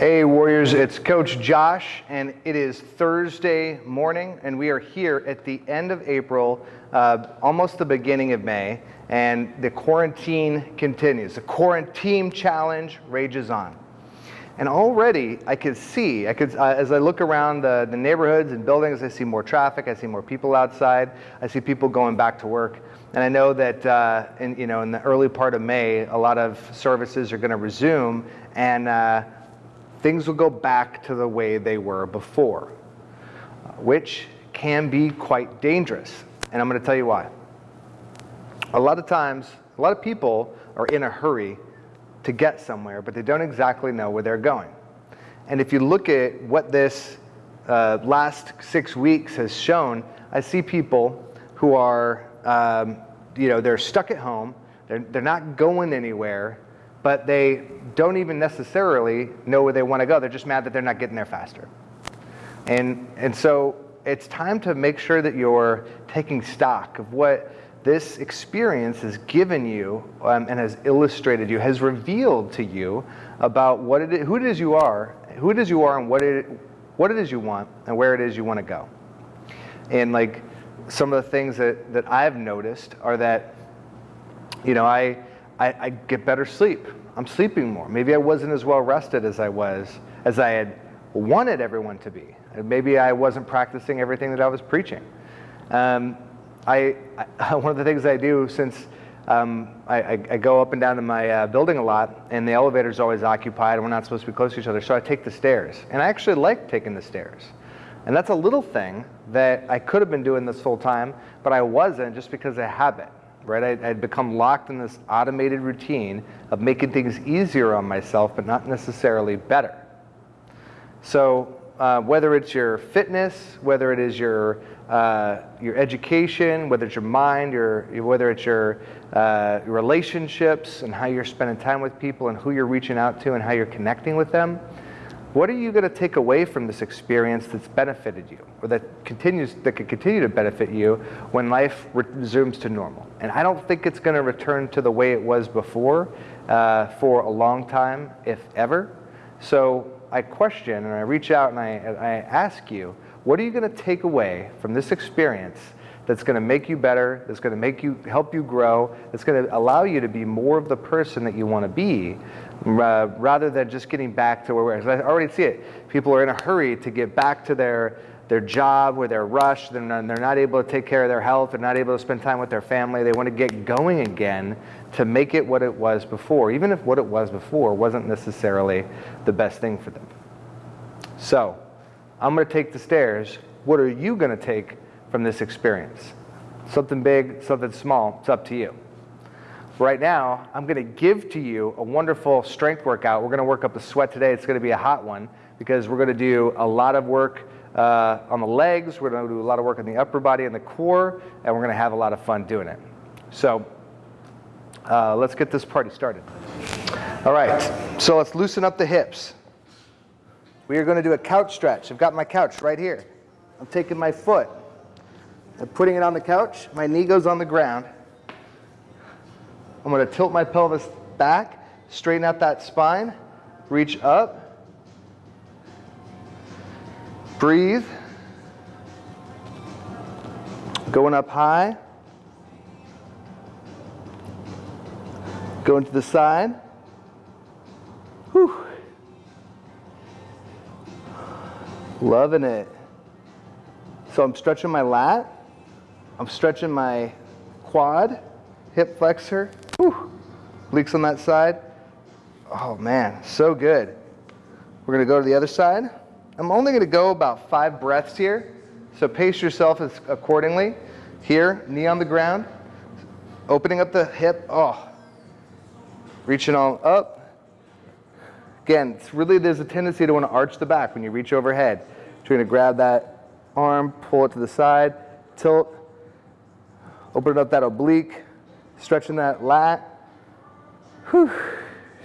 Hey Warriors, it's Coach Josh and it is Thursday morning and we are here at the end of April, uh, almost the beginning of May, and the quarantine continues. The quarantine challenge rages on. And already I could see, I could, uh, as I look around the, the neighborhoods and buildings, I see more traffic, I see more people outside, I see people going back to work. And I know that uh, in, you know, in the early part of May, a lot of services are going to resume and uh, things will go back to the way they were before, which can be quite dangerous. And I'm going to tell you why. A lot of times, a lot of people are in a hurry to get somewhere, but they don't exactly know where they're going. And if you look at what this uh, last six weeks has shown, I see people who are, um, you know, they're stuck at home, they're, they're not going anywhere, but they don't even necessarily know where they want to go. They're just mad that they're not getting there faster. And, and so it's time to make sure that you're taking stock of what this experience has given you um, and has illustrated you, has revealed to you about what it who it is you are, who it is you are and what it, what it is you want and where it is you want to go. And like some of the things that, that I've noticed are that, you know, I, I, I get better sleep. I'm sleeping more. Maybe I wasn't as well rested as I was, as I had wanted everyone to be. Maybe I wasn't practicing everything that I was preaching. Um, I, I, one of the things I do since um, I, I, go up and down to my uh, building a lot, and the elevator is always occupied, and we're not supposed to be close to each other, so I take the stairs. And I actually like taking the stairs. And that's a little thing that I could have been doing this full time, but I wasn't just because of habit right? I, would become locked in this automated routine of making things easier on myself, but not necessarily better. So uh, whether it's your fitness, whether it is your uh, your education, whether it's your mind, your whether it's your, uh, your relationships and how you're spending time with people and who you're reaching out to and how you're connecting with them, what are you going to take away from this experience that's benefited you or that continues that could continue to benefit you when life resumes to normal? And I don't think it's going to return to the way it was before uh, for a long time, if ever. So I question and I reach out and I, I ask you, what are you going to take away from this experience that's going to make you better, that's going to make you help you grow, that's going to allow you to be more of the person that you want to be, rather than just getting back to where we're. I already see it. People are in a hurry to get back to their their job where they're rushed, they're they're not able to take care of their health, they're not able to spend time with their family. They want to get going again to make it what it was before, even if what it was before wasn't necessarily the best thing for them. So, I'm going to take the stairs. What are you going to take from this experience. Something big, something small, it's up to you. Right now, I'm gonna give to you a wonderful strength workout. We're gonna work up a sweat today. It's gonna be a hot one because we're gonna do a lot of work uh, on the legs, we're gonna do a lot of work on the upper body and the core, and we're gonna have a lot of fun doing it. So uh, let's get this party started. All right, so let's loosen up the hips. We are gonna do a couch stretch. I've got my couch right here. I'm taking my foot I'm putting it on the couch. My knee goes on the ground. I'm to tilt my pelvis back, straighten out that spine, reach up, breathe, going up high, going to the side. Whew. Loving it. So I'm stretching my lat. I'm stretching my quad, hip flexor, whew, leaks on that side. Oh man, so good. We're gonna go to the other side. I'm only gonna go about five breaths here, so pace yourself accordingly. Here, knee on the ground, opening up the hip, oh, reaching all up. Again, it's really, there's a tendency to wanna arch the back when you reach overhead. So you're gonna grab that arm, pull it to the side, tilt, open up that oblique, stretching that lat. Whew.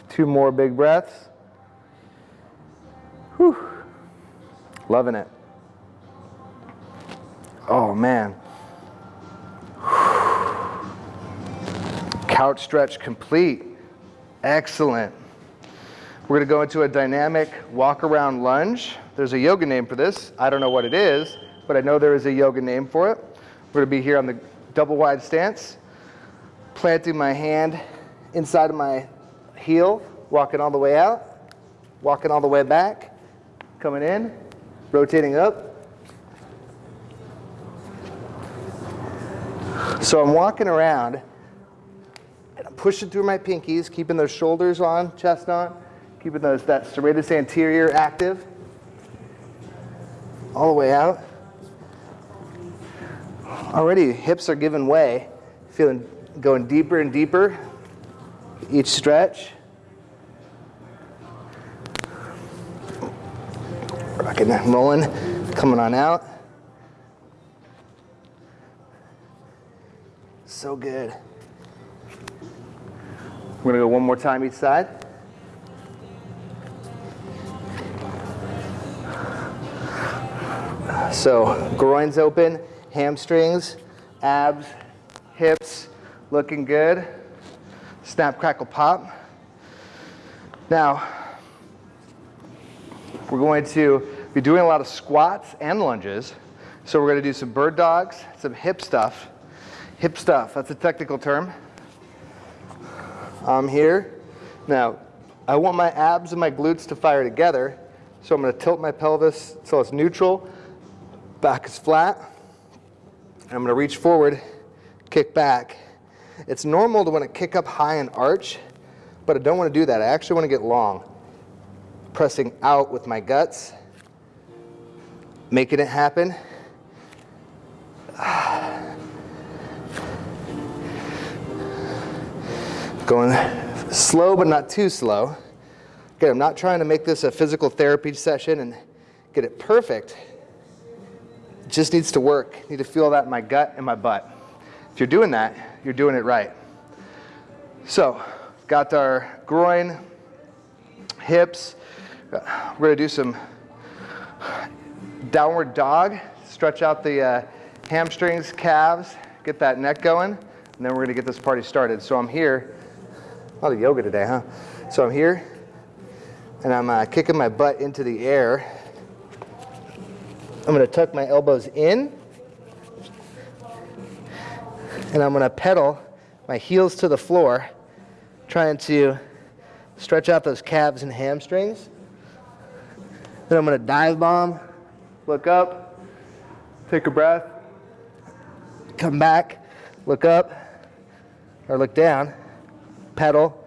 Two more big breaths. Whew. Loving it. Oh man. Couch stretch complete. Excellent. We're gonna go into a dynamic walk around lunge. There's a yoga name for this. I don't know what it is, but I know there is a yoga name for it. We're gonna be here on the double wide stance, planting my hand inside of my heel, walking all the way out, walking all the way back, coming in, rotating up. So I'm walking around and I'm pushing through my pinkies, keeping those shoulders on, chest on, keeping those that serratus anterior active. All the way out. Already hips are giving way, feeling going deeper and deeper each stretch. Rocking and rolling, coming on out. So good. We're gonna go one more time each side. So groins open, hamstrings, abs, hips, looking good. Snap, crackle, pop. Now, we're going to be doing a lot of squats and lunges. So we're going to do some bird dogs, some hip stuff. Hip stuff, that's a technical term. I'm here. Now, I want my abs and my glutes to fire together. So I'm going to tilt my pelvis so it's neutral, back is flat. I'm going to reach forward, kick back. It's normal to want to kick up high and arch, but I don't want to do that. I actually want to get long. Pressing out with my guts, making it happen. Going slow, but not too slow. Again, I'm not trying to make this a physical therapy session and get it perfect. It just needs to work. I need to feel that in my gut and my butt. If you're doing that, you're doing it right. So, got our groin, hips. We're gonna do some downward dog. Stretch out the uh, hamstrings, calves, get that neck going, and then we're gonna get this party started. So I'm here, a lot of yoga today, huh? So I'm here, and I'm uh, kicking my butt into the air. I'm gonna tuck my elbows in, and I'm gonna pedal my heels to the floor, trying to stretch out those calves and hamstrings. Then I'm gonna dive bomb, look up, take a breath, come back, look up, or look down, pedal.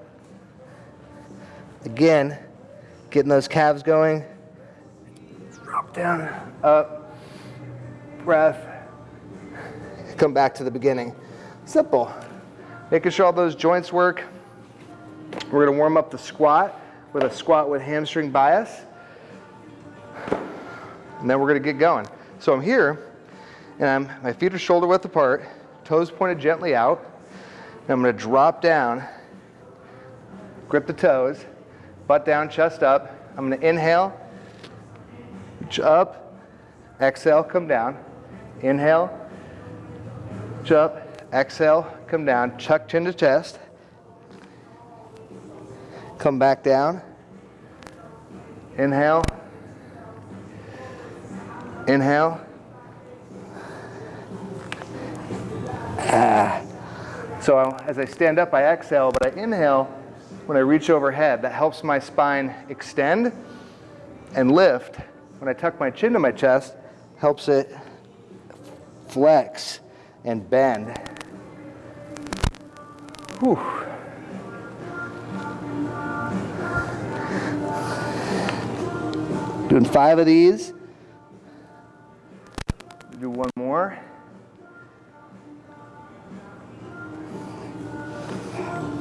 Again, getting those calves going. Drop down, up, breath, come back to the beginning. Simple. Making sure all those joints work. We're gonna warm up the squat with a squat with hamstring bias. And then we're gonna get going. So I'm here, and I'm, my feet are shoulder width apart, toes pointed gently out. And I'm gonna drop down, grip the toes, butt down, chest up. I'm gonna inhale, reach up, exhale, come down. Inhale, reach up, exhale, come down, chuck chin to chest. Come back down. Inhale. Inhale. Ah. So as I stand up, I exhale, but I inhale when I reach overhead. That helps my spine extend and lift. When I tuck my chin to my chest, helps it flex and bend. Whew. Doing five of these. Do one more.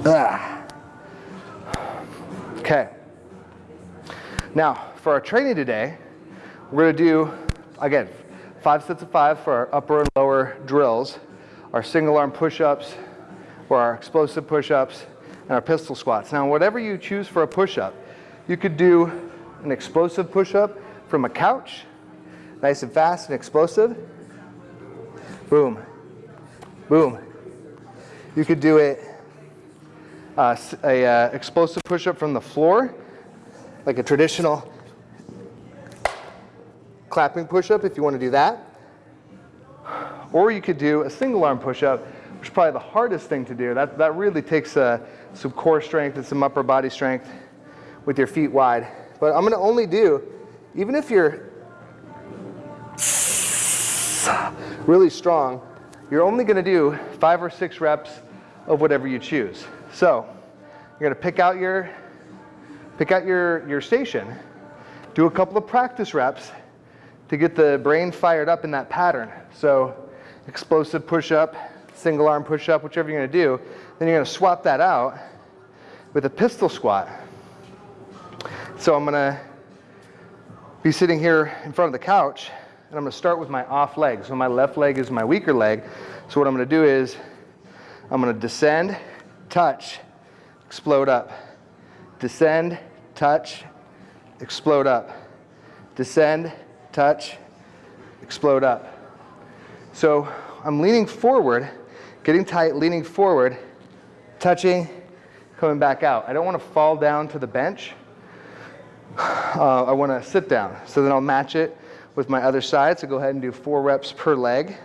Ah. Okay. Now, for our training today, we're going to do, again, five sets of five for our upper and lower drills, our single arm push-ups, or our explosive push-ups and our pistol squats. Now, whatever you choose for a push-up, you could do an explosive push-up from a couch, nice and fast and explosive. Boom, boom. You could do it uh, a uh, explosive push-up from the floor, like a traditional clapping push-up if you want to do that. Or you could do a single arm push-up, which is probably the hardest thing to do. That, that really takes uh, some core strength and some upper body strength with your feet wide. But I'm gonna only do, even if you're really strong, you're only gonna do five or six reps of whatever you choose. So you're gonna pick out your, pick out your, your station, do a couple of practice reps to get the brain fired up in that pattern. So explosive push-up, single arm push-up, whichever you're gonna do, then you're gonna swap that out with a pistol squat. So I'm gonna be sitting here in front of the couch and I'm gonna start with my off leg. So my left leg is my weaker leg. So what I'm gonna do is I'm gonna descend, touch, explode up. Descend, touch, explode up. Descend, touch, explode up. So I'm leaning forward, getting tight, leaning forward, touching, coming back out. I don't want to fall down to the bench. Uh, I want to sit down. So then I'll match it with my other side. So go ahead and do four reps per leg.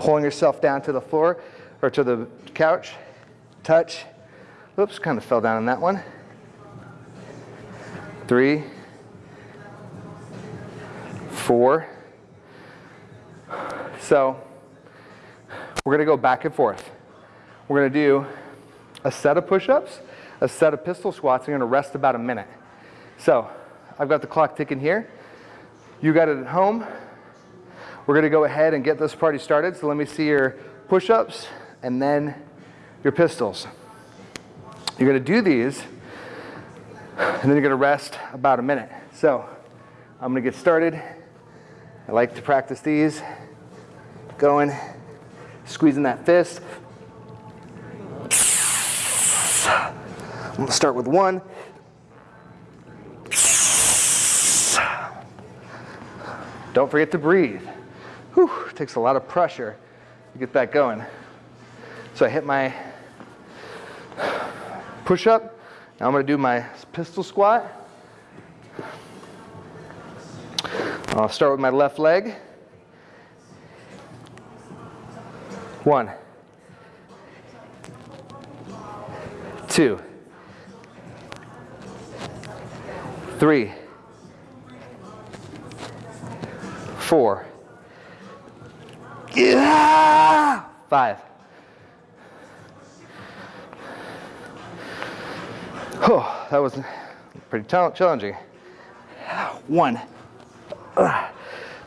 Pulling yourself down to the floor or to the couch. Touch. Oops, kind of fell down on that one. Three. Four. So we're going to go back and forth. We're going to do a set of push-ups, a set of pistol squats. I'm going to rest about a minute. So I've got the clock ticking here. You got it at home. We're going to go ahead and get this party started. So let me see your push-ups and then your pistols. You're going to do these and then you're going to rest about a minute. So I'm going to get started. I like to practice these. Going, squeezing that fist. I'm gonna start with one. Don't forget to breathe. Whew, takes a lot of pressure to get that going. So I hit my push up. Now I'm gonna do my pistol squat. I'll start with my left leg. One, two, three, four, yeah, five. Oh, that was pretty challenging. One.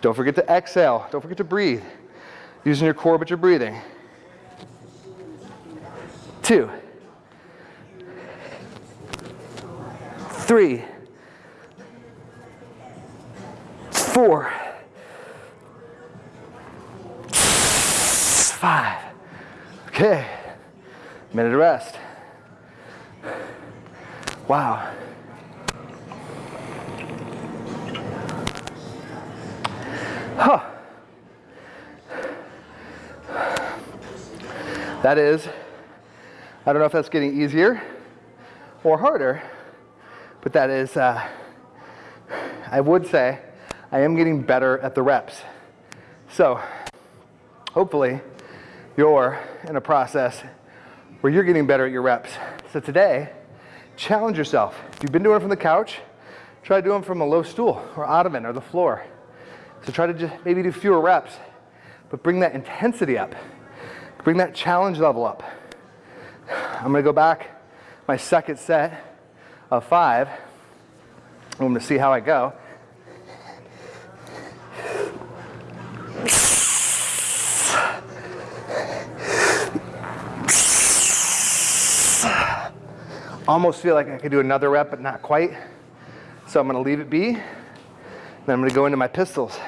Don't forget to exhale. Don't forget to breathe. Using your core, but you're breathing. Two. Three. Four. Five. Okay. Minute of rest. Wow. Huh. That is, I don't know if that's getting easier or harder, but that is, uh, I would say, I am getting better at the reps. So, hopefully, you're in a process where you're getting better at your reps. So today, challenge yourself. If you've been doing it from the couch, try doing it from a low stool or ottoman or the floor. So try to just maybe do fewer reps, but bring that intensity up. Bring that challenge level up. I'm gonna go back my second set of five. I'm gonna see how I go. Almost feel like I could do another rep, but not quite. So I'm gonna leave it be. Then I'm gonna go into my pistols.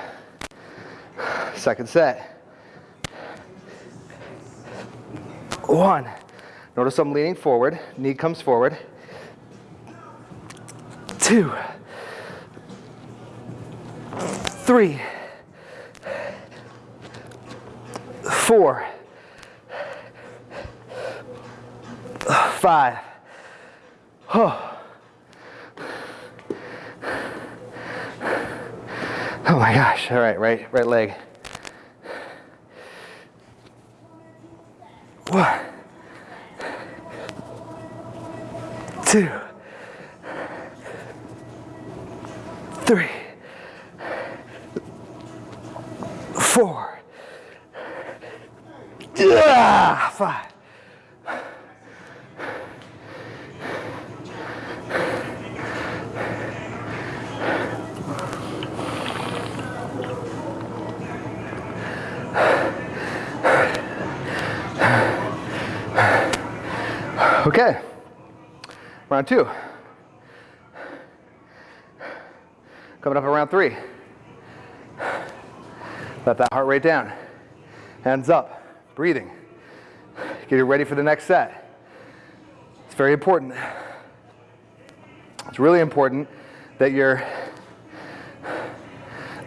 Second set. one. Notice I'm leaning forward, knee comes forward. Two, three, four, five. Oh. oh my gosh, all right, right, right leg. One, two, three, four, ah, five. Okay, round two. Coming up around three. Let that heart rate down. Hands up, breathing. Get you ready for the next set. It's very important. It's really important that you're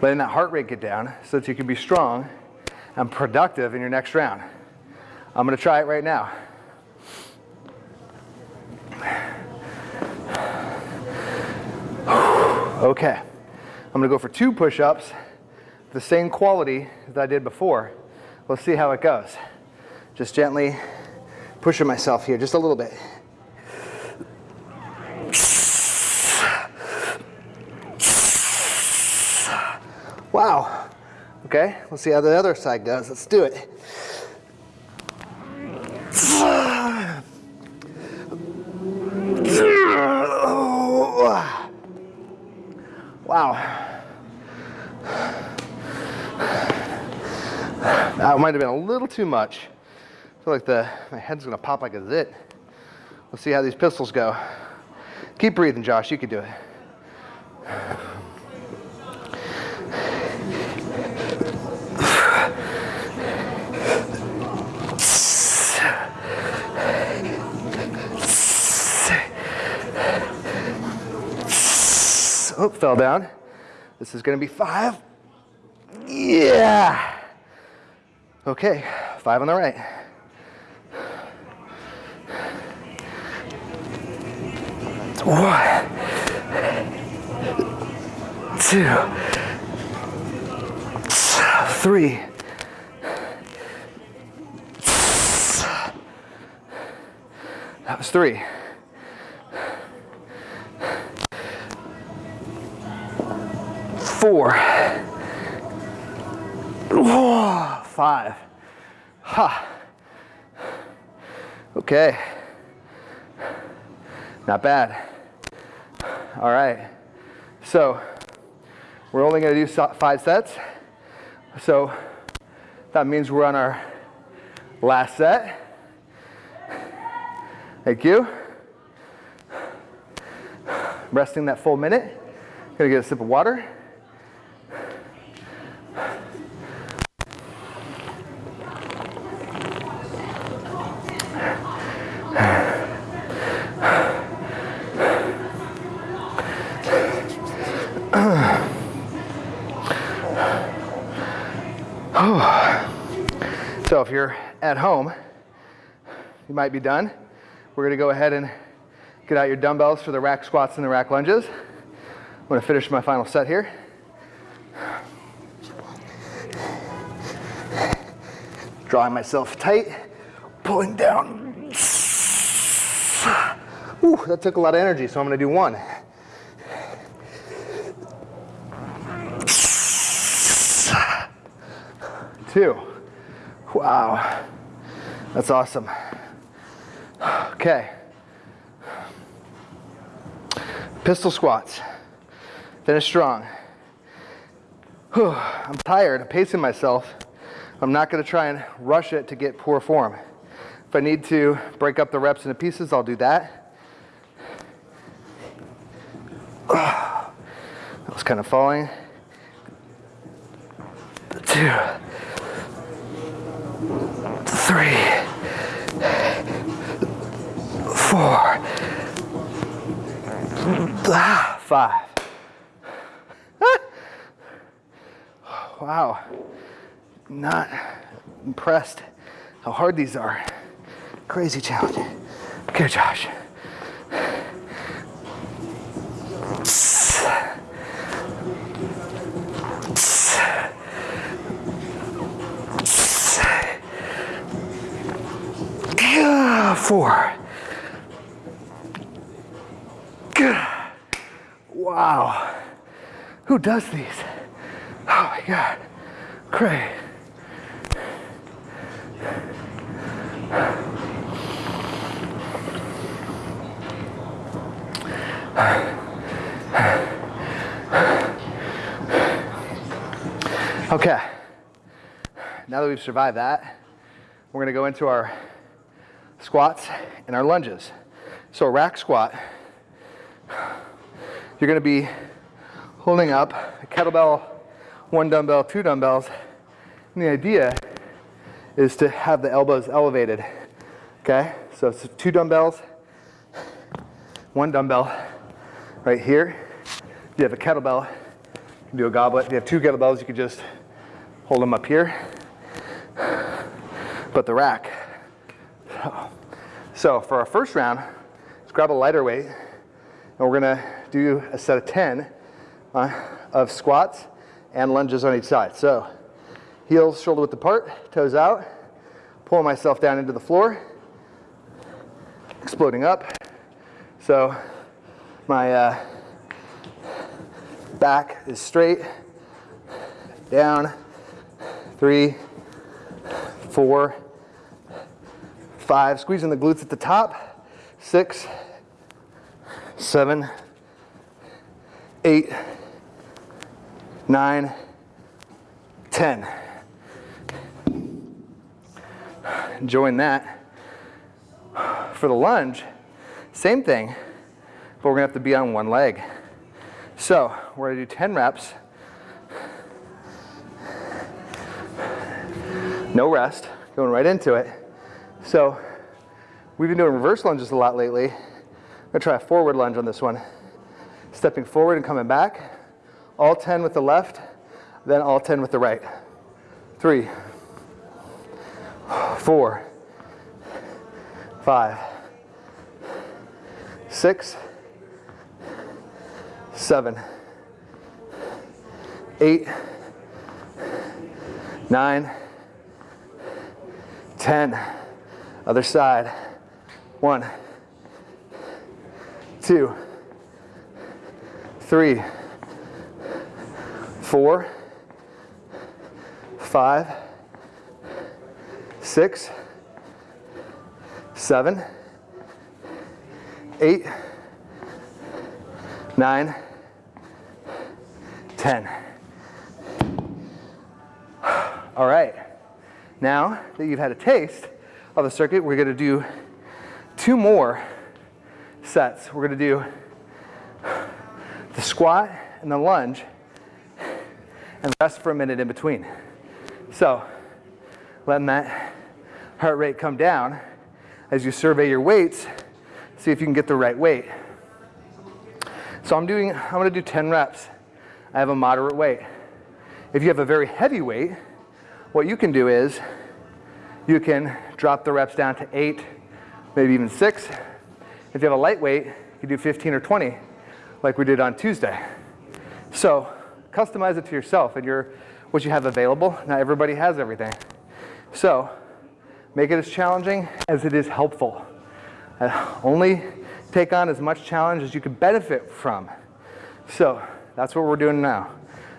letting that heart rate get down so that you can be strong and productive in your next round. I'm gonna try it right now. Okay, I'm gonna go for two push-ups, the same quality that I did before. Let's see how it goes. Just gently pushing myself here just a little bit. Wow. Okay, let's see how the other side goes. Let's do it. Wow. That might have been a little too much. I feel like the, my head's gonna pop like a zit. Let's see how these pistols go. Keep breathing, Josh, you can do it. Oh, fell down. This is gonna be five. Yeah. Okay, five on the right. One, two, three, that was three. four, oh, five. Ha. Okay. Not bad. All right. So we're only going to do five sets. So that means we're on our last set. Thank you. Resting that full minute. Gonna get a sip of water. So if you're at home, you might be done. We're gonna go ahead and get out your dumbbells for the rack squats and the rack lunges. I'm gonna finish my final set here. Drawing myself tight, pulling down. Ooh, that took a lot of energy, so I'm gonna do one. Two. Wow, that's awesome. Okay. Pistol squats. Finish strong. Whew, I'm tired, I'm pacing myself. I'm not gonna try and rush it to get poor form. If I need to break up the reps into pieces, I'll do that. I was kind of falling. Two three, four, ah, five. wow, not impressed how hard these are. Crazy challenge. Okay, Josh. Four. Wow. Who does these? Oh my God. Cray. Okay. Now that we've survived that, we're gonna go into our squats and our lunges. So a rack squat, you're gonna be holding up a kettlebell, one dumbbell, two dumbbells. And the idea is to have the elbows elevated, okay? So it's two dumbbells, one dumbbell right here. If you have a kettlebell, you can do a goblet. If you have two kettlebells, you could just hold them up here. But the rack. So for our first round, let's grab a lighter weight and we're gonna do a set of 10 uh, of squats and lunges on each side. So heels shoulder width apart, toes out, pull myself down into the floor, exploding up. So my uh, back is straight, down, three, four, five, squeezing the glutes at the top, six, seven, eight, nine, ten. Join that. For the lunge, same thing, but we're gonna have to be on one leg. So we're gonna do 10 reps. No rest, going right into it. So we've been doing reverse lunges a lot lately. I'm gonna try a forward lunge on this one. Stepping forward and coming back. All 10 with the left, then all 10 with the right. Three, four, five, six, seven, eight, nine, ten. Other side. One, two, three, four, five, six, seven, eight, nine, ten. All right. Now that you've had a taste of the circuit, we're gonna do two more sets. We're gonna do the squat and the lunge and rest for a minute in between. So letting that heart rate come down as you survey your weights, see if you can get the right weight. So I'm doing, I'm gonna do 10 reps. I have a moderate weight. If you have a very heavy weight, what you can do is you can drop the reps down to eight, maybe even six. If you have a lightweight, you can do 15 or 20 like we did on Tuesday. So customize it to yourself and your, what you have available. Not everybody has everything. So make it as challenging as it is helpful. Uh, only take on as much challenge as you can benefit from. So that's what we're doing now.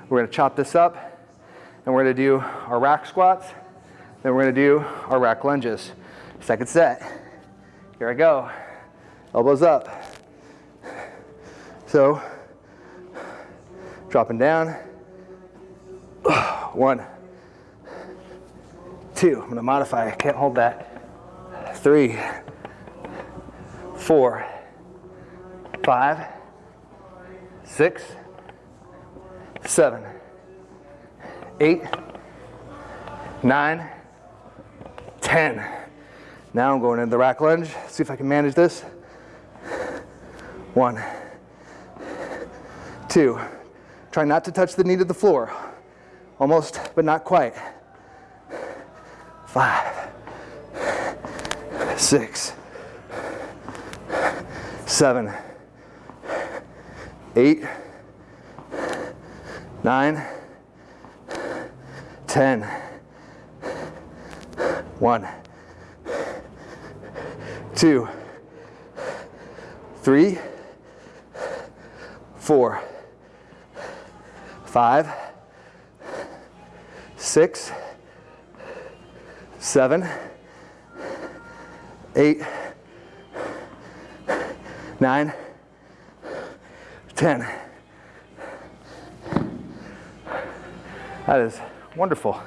We're gonna chop this up and we're gonna do our rack squats, then we're gonna do our rack lunges. Second set. Here I go. Elbows up. So, dropping down. One, two. I'm gonna modify, I can't hold that. Three, four, five, six, seven, eight, nine, ten. Now I'm going into the rack lunge. See if I can manage this. One, two. Try not to touch the knee to the floor. Almost, but not quite. Five, six, seven, eight, nine, ten. One, two, three, four, five, six, seven, eight, nine, ten. That is wonderful.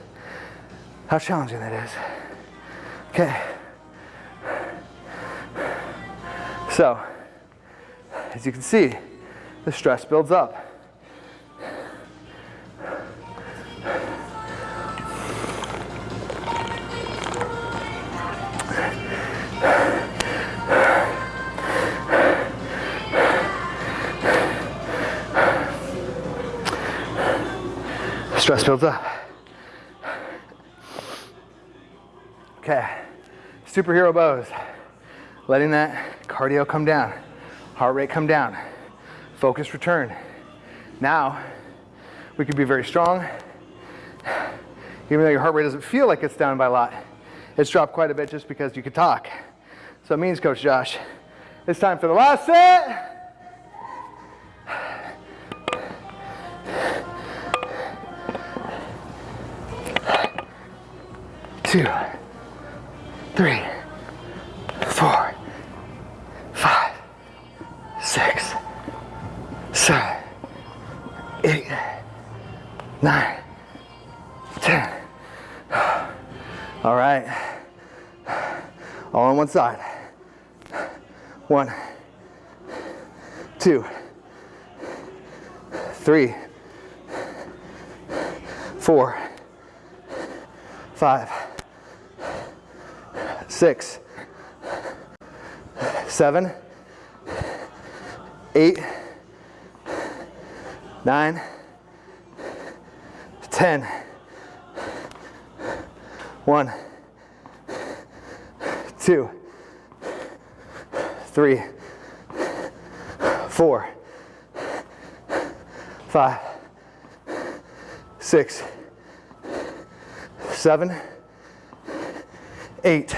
How challenging that is. Okay. So, as you can see, the stress builds up. Up. Okay, superhero bows. Letting that cardio come down, heart rate come down, focus return. Now, we could be very strong. Even though your heart rate doesn't feel like it's down by a lot, it's dropped quite a bit just because you could talk. So it means, Coach Josh, it's time for the last set. Two, three, four, five, six, seven, eight, nine, ten. All right. All on one side. One, two, three, four, five, six, seven, eight, nine, ten. One, two, three, four, five, six, seven, eight,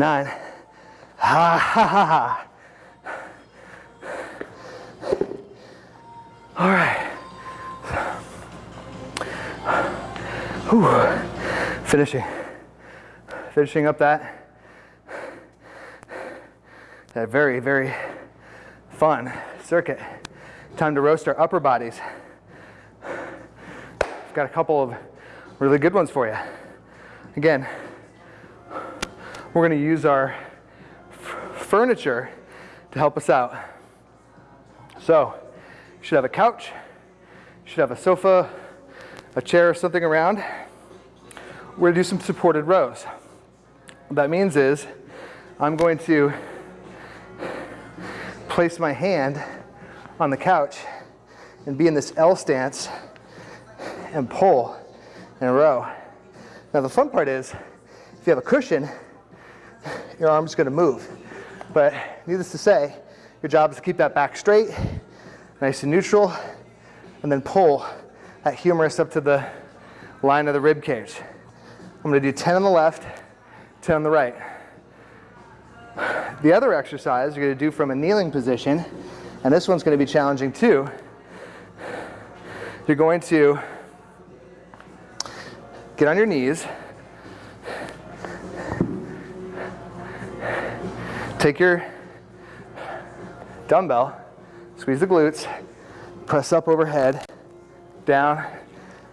nine. Ha ha ha ha. All right. Whew. Finishing. Finishing up that that very, very fun circuit. Time to roast our upper bodies. I've got a couple of really good ones for you. Again, we're going to use our furniture to help us out. So, you should have a couch, you should have a sofa, a chair, or something around. We're going to do some supported rows. What that means is I'm going to place my hand on the couch and be in this L stance and pull in a row. Now the fun part is, if you have a cushion, your arm's gonna move. But needless to say, your job is to keep that back straight, nice and neutral, and then pull that humerus up to the line of the rib cage. I'm gonna do 10 on the left, 10 on the right. The other exercise you're gonna do from a kneeling position, and this one's gonna be challenging too, you're going to get on your knees, Take your dumbbell, squeeze the glutes, press up overhead, down,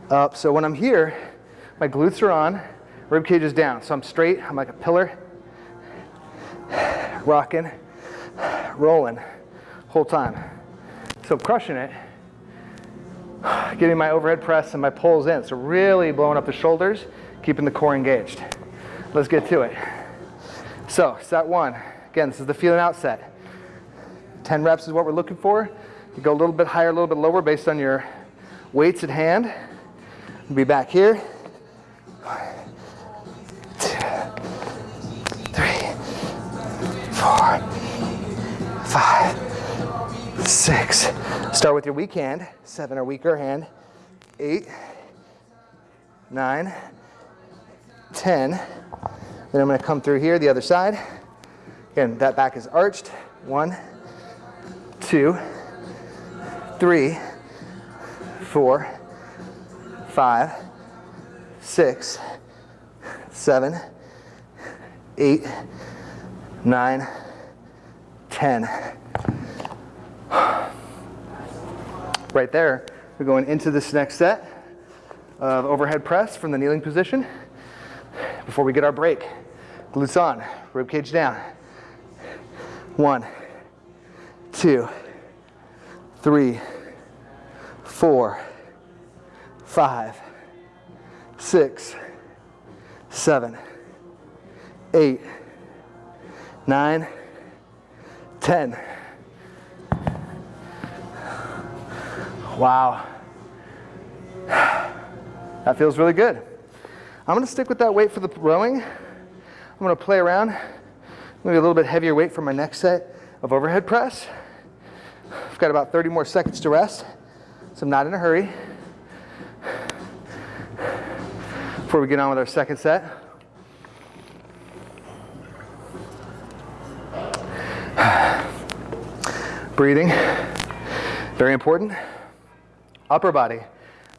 up. So when I'm here, my glutes are on, rib cage is down. So I'm straight, I'm like a pillar, rocking, rolling, whole time. So I'm crushing it, getting my overhead press and my pulls in. So really blowing up the shoulders, keeping the core engaged. Let's get to it. So set one. Again, this is the feeling out set. 10 reps is what we're looking for. You go a little bit higher, a little bit lower based on your weights at hand. We'll be back here. Two, three, four, five, six. Start with your weak hand. Seven or weaker hand. Eight, nine, ten. Then I'm gonna come through here, the other side. Again, that back is arched. One, two, three, four, five, six, seven, eight, nine, ten. Right there, we're going into this next set of overhead press from the kneeling position before we get our break. Glutes on, rib cage down. One, two, three, four, five, six, seven, eight, nine, ten. Wow. That feels really good. I'm gonna stick with that weight for the rowing. I'm gonna play around, maybe a little bit heavier weight for my next set of overhead press. I've got about 30 more seconds to rest, so I'm not in a hurry. Before we get on with our second set. Breathing, very important. Upper body,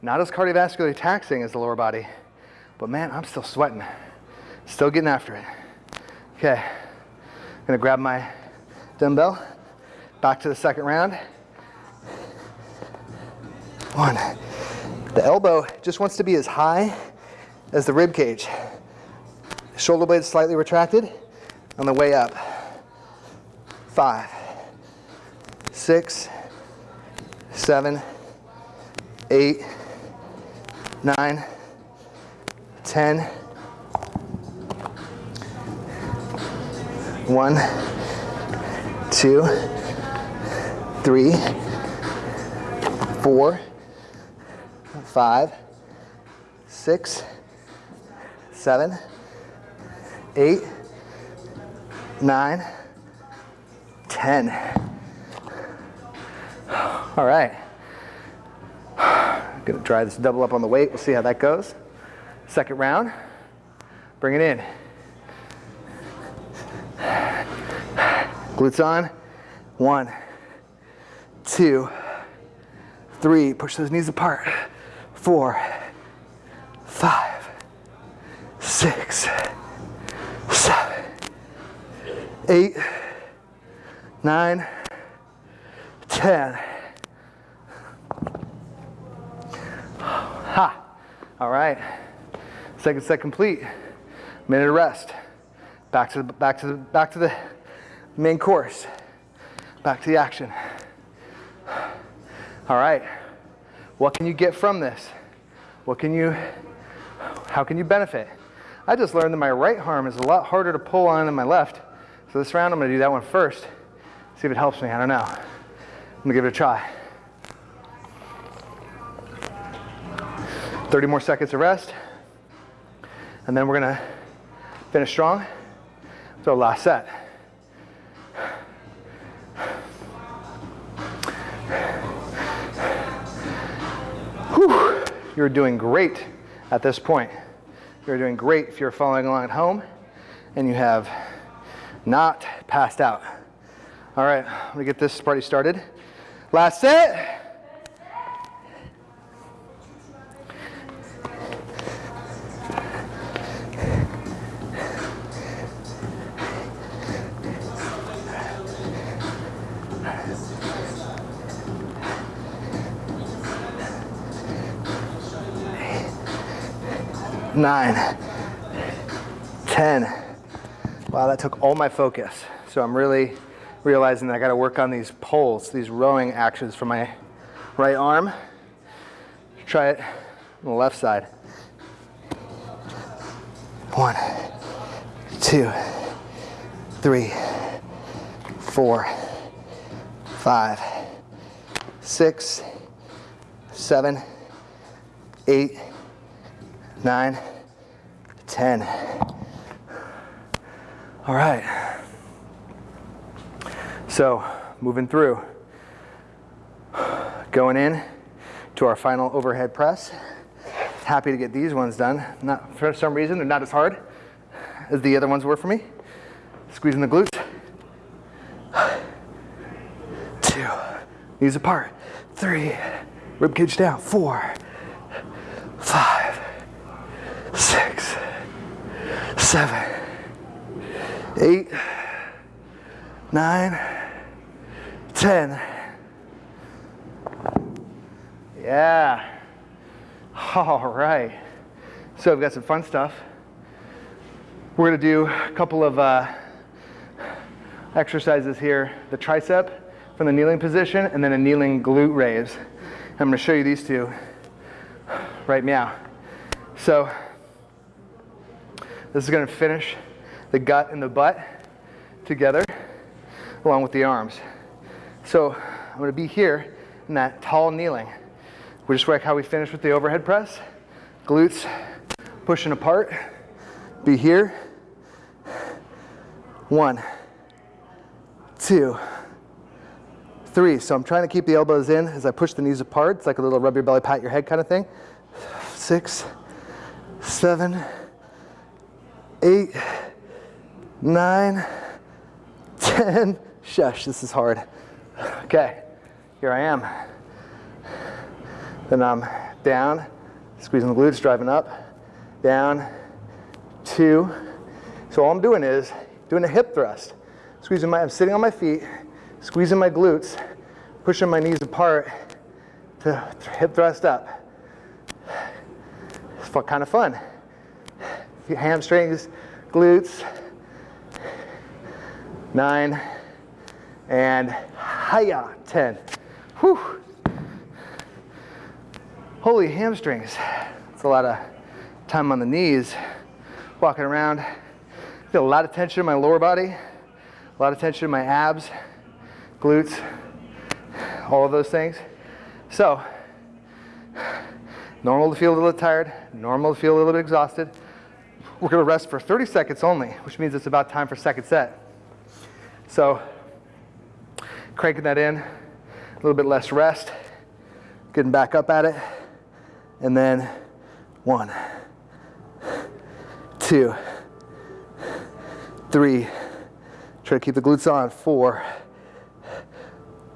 not as cardiovascularly taxing as the lower body, but man, I'm still sweating. Still getting after it. Okay, gonna grab my dumbbell, back to the second round. One. The elbow just wants to be as high as the rib cage. Shoulder blade slightly retracted on the way up. Five, six, seven, eight, nine, ten. One, two, three, four, five, six, seven, eight, nine, ten. All right. I'm Gonna try this double up on the weight. We'll see how that goes. Second round. Bring it in. Glutes on. One, two, three. Push those knees apart. Four, five, six, seven, eight, nine, ten. Ha! All right. Second set complete. Minute of rest. Back to the back to the back to the main course. Back to the action. All right. What can you get from this? What can you how can you benefit? I just learned that my right arm is a lot harder to pull on than my left. So this round I'm gonna do that one first. See if it helps me. I don't know. I'm gonna give it a try. 30 more seconds of rest. And then we're gonna finish strong. So last set. You're doing great at this point. You're doing great if you're following along at home and you have not passed out. All right, let me get this party started. Last set. Nine, 10. Wow, that took all my focus. So I'm really realizing that I gotta work on these pulls, these rowing actions for my right arm. Try it on the left side. One, two, three, four, five, six, seven, eight, nine, 10. All right. So moving through, going in to our final overhead press. Happy to get these ones done. Not for some reason they're not as hard as the other ones were for me. Squeezing the glutes. Two, knees apart. Three, rib cage down. Four, five, six, seven, eight, nine, ten. Yeah. All right. So we've got some fun stuff. We're going to do a couple of uh, exercises here. The tricep from the kneeling position and then a kneeling glute raise. I'm to show you these two right now. So this is going to finish the gut and the butt together along with the arms. So I'm going to be here in that tall kneeling. We just work how we finish with the overhead press. Glutes pushing apart. Be here. One, two, three. So I'm trying to keep the elbows in as I push the knees apart. It's like a little rub your belly, pat your head kind of thing. Six, seven, eight, nine, ten. Shush, this is hard. Okay, here I am. Then I'm down, squeezing the glutes, driving up, down, two. So all I'm doing is doing a hip thrust. Squeezing my, I'm sitting on my feet, squeezing my glutes, pushing my knees apart to hip thrust up. It's kind of fun. Hamstrings, glutes, nine, and hiya, 10. Whew. Holy hamstrings. It's a lot of time on the knees, walking around. Feel a lot of tension in my lower body, a lot of tension in my abs, glutes, all of those things. So, normal to feel a little tired, normal to feel a little bit exhausted. We're gonna rest for 30 seconds only, which means it's about time for second set. So, cranking that in, a little bit less rest, getting back up at it and then one, two, three. Try to keep the glutes on. Four,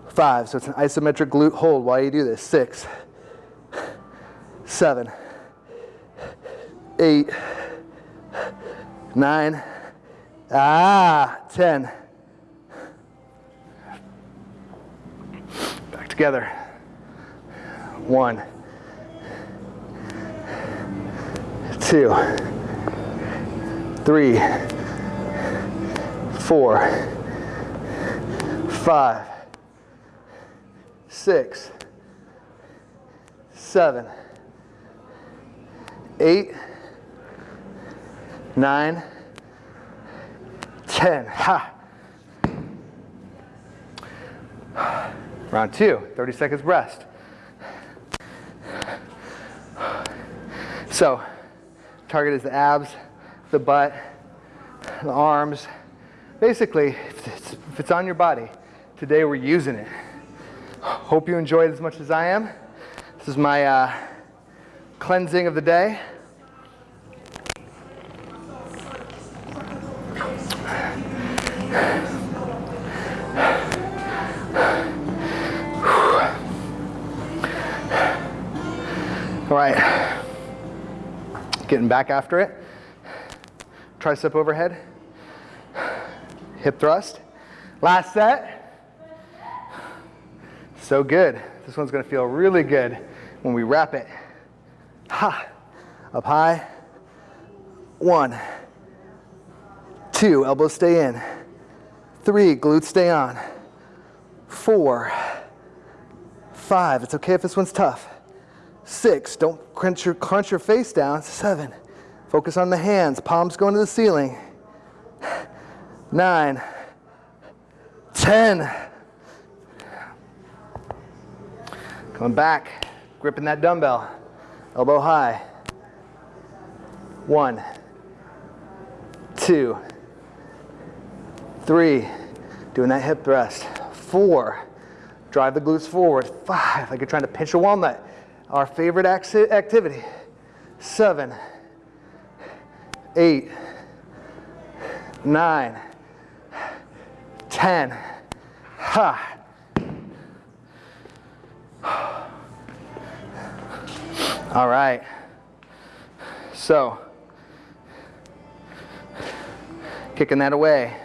five. So it's an isometric glute hold while you do this. Six, seven, eight, nine, ah, ten. Back together. One. two, three, four, five, six, seven, eight, nine, ten. Ha! Round two, 30 seconds rest. So, Target is the abs, the butt, the arms. Basically, if it's, if it's on your body, today we're using it. Hope you enjoyed as much as I am. This is my uh, cleansing of the day. Right getting back after it. Tricep overhead, hip thrust. Last set. So good. This one's gonna feel really good when we wrap it. Ha, up high. One, two, elbows stay in. Three, glutes stay on. Four, five, it's okay if this one's tough. Six, don't crunch your, crunch your face down. Seven, focus on the hands, palms going to the ceiling. Nine, ten. Coming back, gripping that dumbbell, elbow high. One, two, three, doing that hip thrust. Four, drive the glutes forward. Five, like you're trying to pinch a walnut our favorite activity. Seven, eight, nine, 10. Ha. All right. So, kicking that away.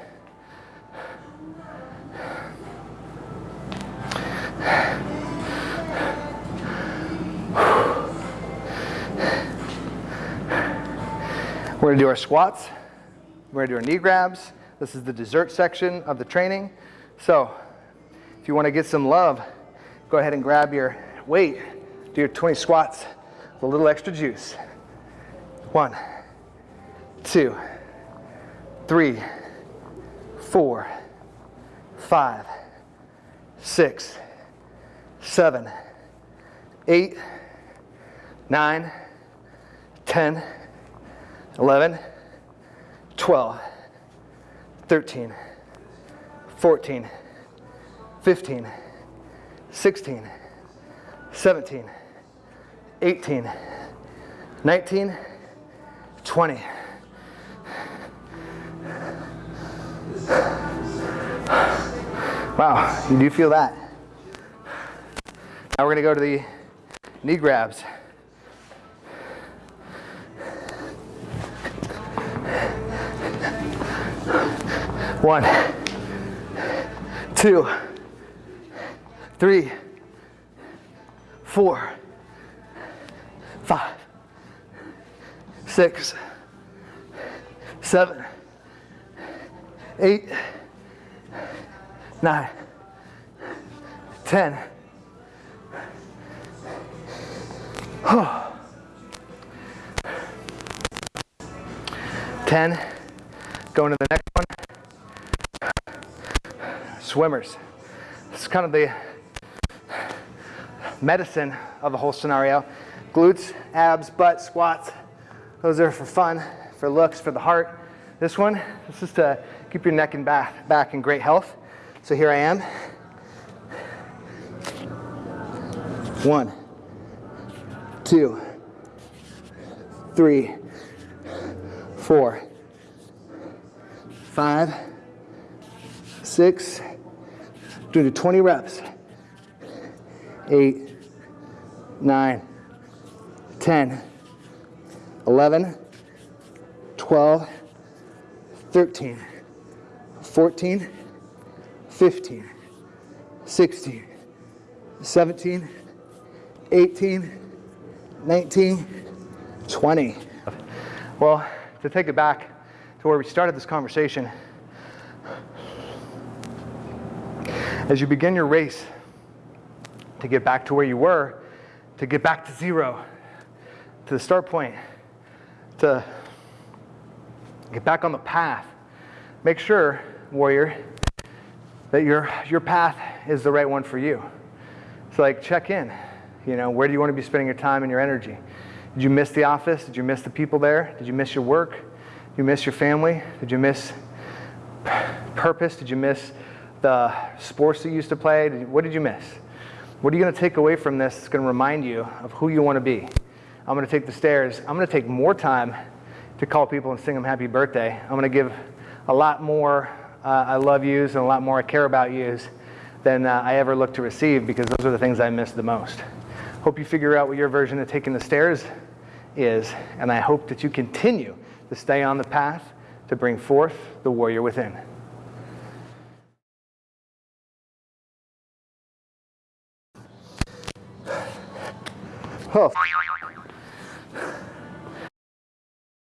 We're gonna do our squats. We're gonna do our knee grabs. This is the dessert section of the training. So if you wanna get some love, go ahead and grab your weight, do your 20 squats with a little extra juice. One, two, three, four, five, six, seven, eight, nine, 10, 11, 12, 13, 14, 15, 16, 17, 18, 19, 20. Wow, you do feel that. Now we're gonna go to the knee grabs. One, two, three, four, five, six, seven, eight, nine, ten. Ten. Going to the next swimmers. It's kind of the medicine of the whole scenario. Glutes, abs, butt, squats. Those are for fun, for looks, for the heart. This one, this is to keep your neck and back, back in great health. So here I am. One, two, three, four, five, six, do 20 reps. Eight, nine, 10, 11, 12, 13, 14, 15, 16, 17, 18, 19, 20. Well, to take it back to where we started this conversation, As you begin your race to get back to where you were, to get back to zero, to the start point, to get back on the path, make sure, warrior, that your, your path is the right one for you. It's like check in, you know, where do you want to be spending your time and your energy? Did you miss the office? Did you miss the people there? Did you miss your work? Did you miss your family? Did you miss purpose? Did you miss the sports you used to play? What did you miss? What are you going to take away from this that's going to remind you of who you want to be? I'm going to take the stairs. I'm going to take more time to call people and sing them happy birthday. I'm going to give a lot more uh, I love yous and a lot more I care about yous than uh, I ever look to receive because those are the things I miss the most. Hope you figure out what your version of taking the stairs is, and I hope that you continue to stay on the path to bring forth the warrior within. Oh.